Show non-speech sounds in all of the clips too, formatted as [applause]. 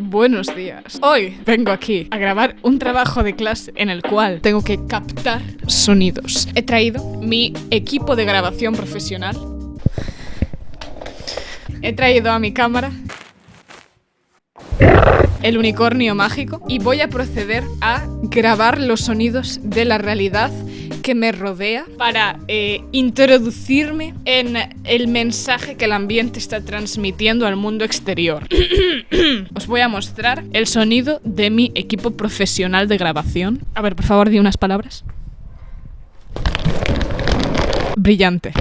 Buenos días. Hoy vengo aquí a grabar un trabajo de clase en el cual tengo que captar sonidos. He traído mi equipo de grabación profesional. He traído a mi cámara el unicornio mágico y voy a proceder a grabar los sonidos de la realidad que me rodea para eh, introducirme en el mensaje que el ambiente está transmitiendo al mundo exterior. [coughs] Os voy a mostrar el sonido de mi equipo profesional de grabación. A ver, por favor, di unas palabras. Brillante.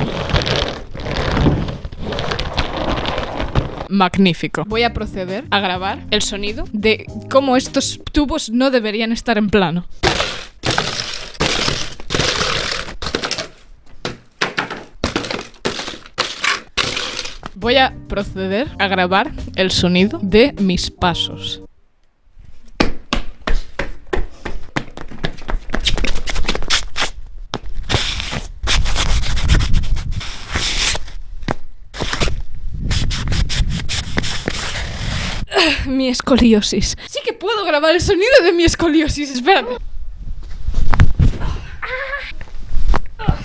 Magnífico. Voy a proceder a grabar el sonido de cómo estos tubos no deberían estar en plano. Voy a proceder a grabar el sonido de mis pasos. mi escoliosis. Sí que puedo grabar el sonido de mi escoliosis, espérate.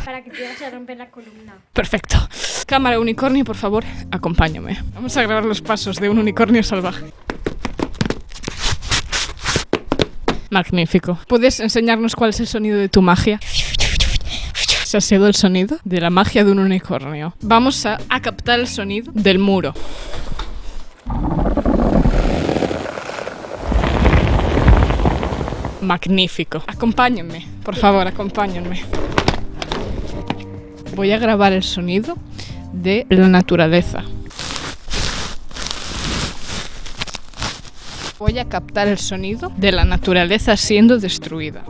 Para que te vayas a romper la columna. Perfecto. Cámara unicornio, por favor, acompáñame. Vamos a grabar los pasos de un unicornio salvaje. Magnífico. ¿Puedes enseñarnos cuál es el sonido de tu magia? Ese ha sido el sonido de la magia de un unicornio. Vamos a, a captar el sonido del muro. Magnífico. Acompáñenme, por favor, acompáñenme. Voy a grabar el sonido de la naturaleza. Voy a captar el sonido de la naturaleza siendo destruida.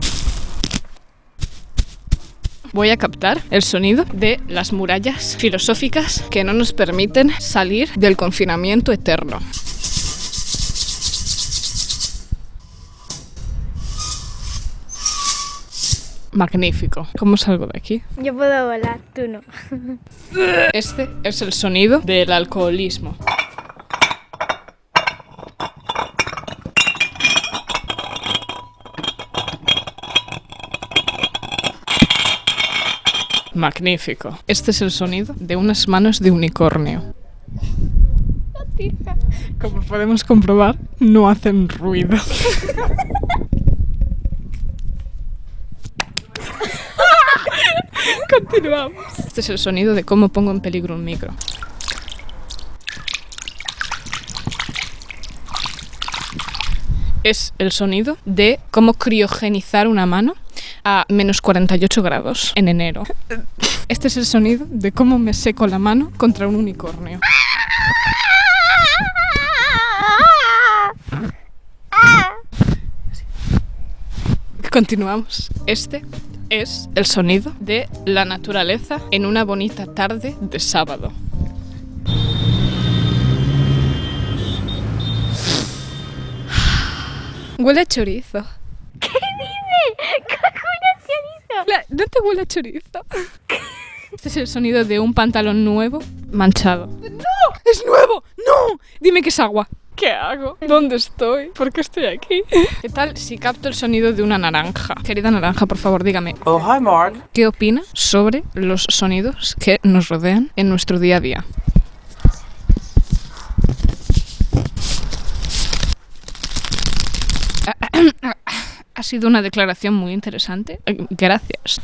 Voy a captar el sonido de las murallas filosóficas que no nos permiten salir del confinamiento eterno. Magnífico. ¿Cómo salgo de aquí? Yo puedo volar, tú no. [laughs] Este es el sonido del alcoholismo. Magnífico. Este es el sonido de unas manos de unicornio. Como podemos comprobar, no hacen ruido. [laughs] Continuamos. Este es el sonido de cómo pongo en peligro un micro. Es el sonido de cómo criogenizar una mano a menos 48 grados en enero. Este es el sonido de cómo me seco la mano contra un unicornio. Continuamos. Este es el sonido de la naturaleza en una bonita tarde de sábado. Huele a chorizo. ¿Qué dice? ¿Cómo chorizo? La- ¿No te huele a chorizo? Este es el sonido de un pantalón nuevo manchado. ¡No! ¡Es nuevo! ¡No! Dime que es agua. ¿Qué hago? ¿Dónde estoy? ¿Por qué estoy aquí? ¿Qué tal si capto el sonido de una naranja? Querida naranja, por favor, dígame, Oh, hi, Mark. ¿qué opina sobre los sonidos que nos rodean en nuestro día a día? [coughs] Ha sido una declaración muy interesante. Gracias.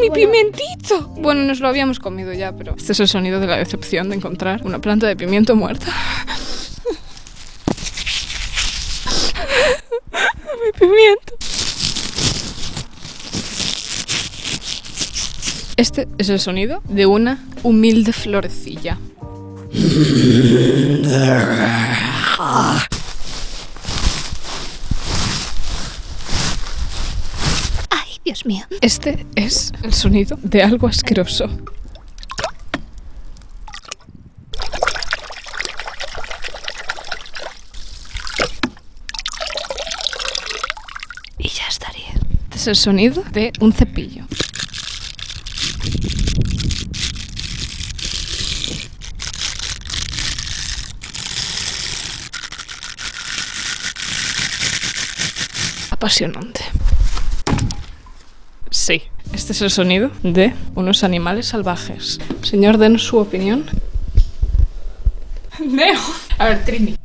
¡Mi pimentito! Bueno, nos lo habíamos comido ya, pero este es el sonido de la decepción de encontrar una planta de pimiento muerta. ¡Mi pimiento! Este es el sonido de una humilde florecilla. Ay, Dios mío. Este es el sonido de algo asqueroso. Y ya estaría. Este es el sonido de un cepillo. Apasionante. Sí, este es el sonido de unos animales salvajes. Señor, den su opinión. Neo. A ver, Trini.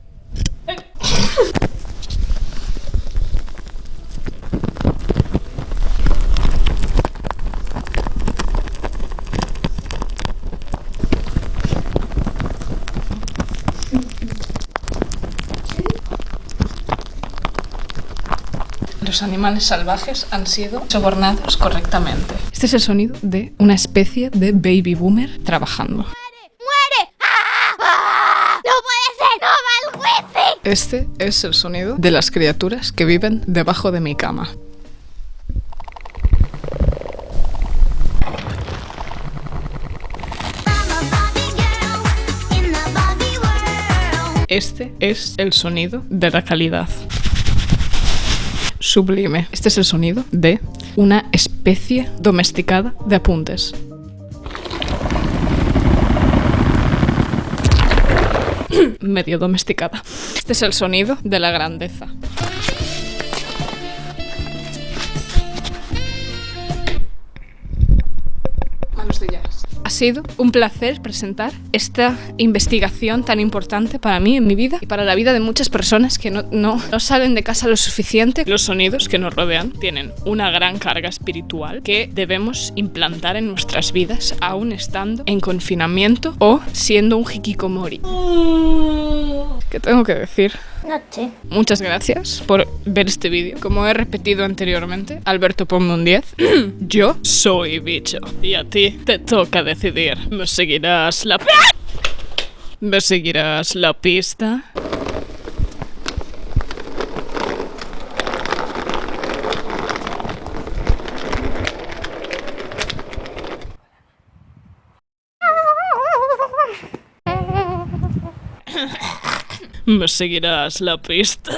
Los animales salvajes han sido sobornados correctamente. Este es el sonido de una especie de baby boomer trabajando. ¡Muere! ¡No puede ser! ¡No va el juicio! Este es el sonido de las criaturas que viven debajo de mi cama. Este es el sonido de la calidad. Sublime. Este es el sonido de una especie domesticada de apuntes. [clears throat] Medio domesticada. Este es el sonido de la grandeza. Sido un placer presentar esta investigación tan importante para mí en mi vida y para la vida de muchas personas que no, no, no salen de casa lo suficiente. Los sonidos que nos rodean tienen una gran carga espiritual que debemos implantar en nuestras vidas aún estando en confinamiento o siendo un hikikomori. ¿Qué tengo que decir? Muchas gracias por ver este vídeo. Como he repetido anteriormente, Alberto ponme un 10. [clears throat] Yo soy bicho. Y a ti te toca decidir. ¿Me seguirás la... ¿Me seguirás la pista? ¿Me seguirás la pista?